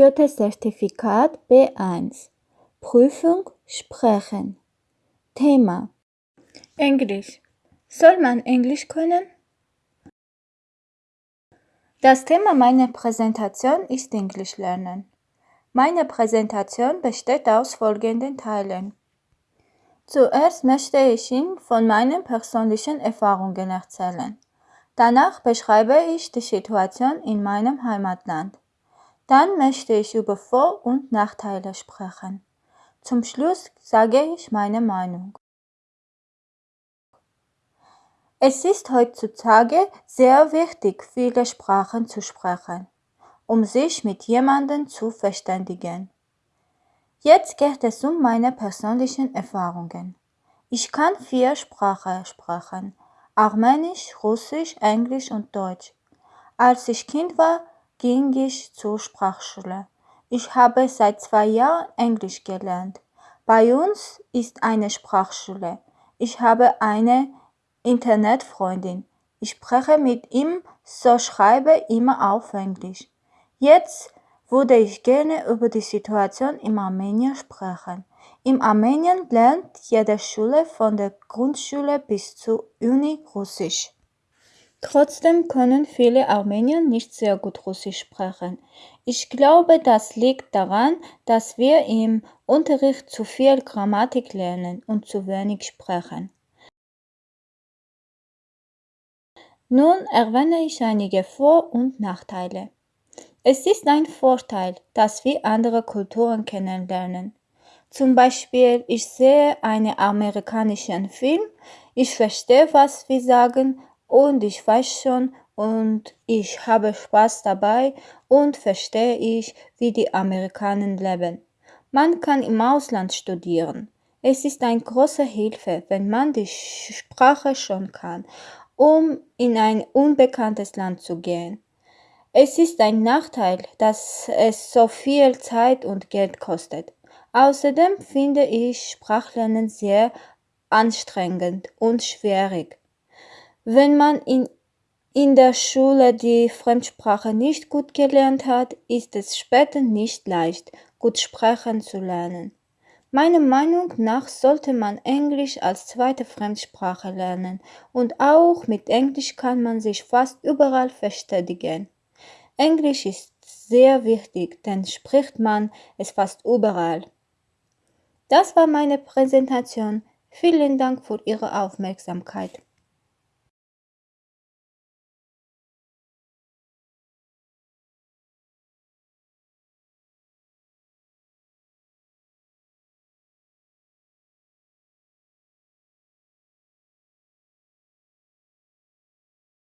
Goethe-Zertifikat B1 Prüfung Sprechen Thema Englisch Soll man Englisch können? Das Thema meiner Präsentation ist Englisch lernen. Meine Präsentation besteht aus folgenden Teilen. Zuerst möchte ich Ihnen von meinen persönlichen Erfahrungen erzählen. Danach beschreibe ich die Situation in meinem Heimatland. Dann möchte ich über Vor- und Nachteile sprechen. Zum Schluss sage ich meine Meinung. Es ist heutzutage sehr wichtig, viele Sprachen zu sprechen, um sich mit jemandem zu verständigen. Jetzt geht es um meine persönlichen Erfahrungen. Ich kann vier Sprachen sprechen. Armenisch, Russisch, Englisch und Deutsch. Als ich Kind war, ging ich zur Sprachschule. Ich habe seit zwei Jahren Englisch gelernt. Bei uns ist eine Sprachschule. Ich habe eine Internetfreundin. Ich spreche mit ihm, so schreibe immer auf Englisch. Jetzt würde ich gerne über die Situation in Armenien sprechen. In Armenien lernt jede Schule von der Grundschule bis zur Uni Russisch. Trotzdem können viele Armenier nicht sehr gut Russisch sprechen. Ich glaube, das liegt daran, dass wir im Unterricht zu viel Grammatik lernen und zu wenig sprechen. Nun erwähne ich einige Vor- und Nachteile. Es ist ein Vorteil, dass wir andere Kulturen kennenlernen. Zum Beispiel, ich sehe einen amerikanischen Film, ich verstehe, was wir sagen und ich weiß schon und ich habe Spaß dabei und verstehe ich, wie die Amerikaner leben. Man kann im Ausland studieren. Es ist eine große Hilfe, wenn man die Sprache schon kann, um in ein unbekanntes Land zu gehen. Es ist ein Nachteil, dass es so viel Zeit und Geld kostet. Außerdem finde ich Sprachlernen sehr anstrengend und schwierig. Wenn man in, in der Schule die Fremdsprache nicht gut gelernt hat, ist es später nicht leicht, gut sprechen zu lernen. Meiner Meinung nach sollte man Englisch als zweite Fremdsprache lernen und auch mit Englisch kann man sich fast überall verständigen. Englisch ist sehr wichtig, denn spricht man es fast überall. Das war meine Präsentation. Vielen Dank für Ihre Aufmerksamkeit.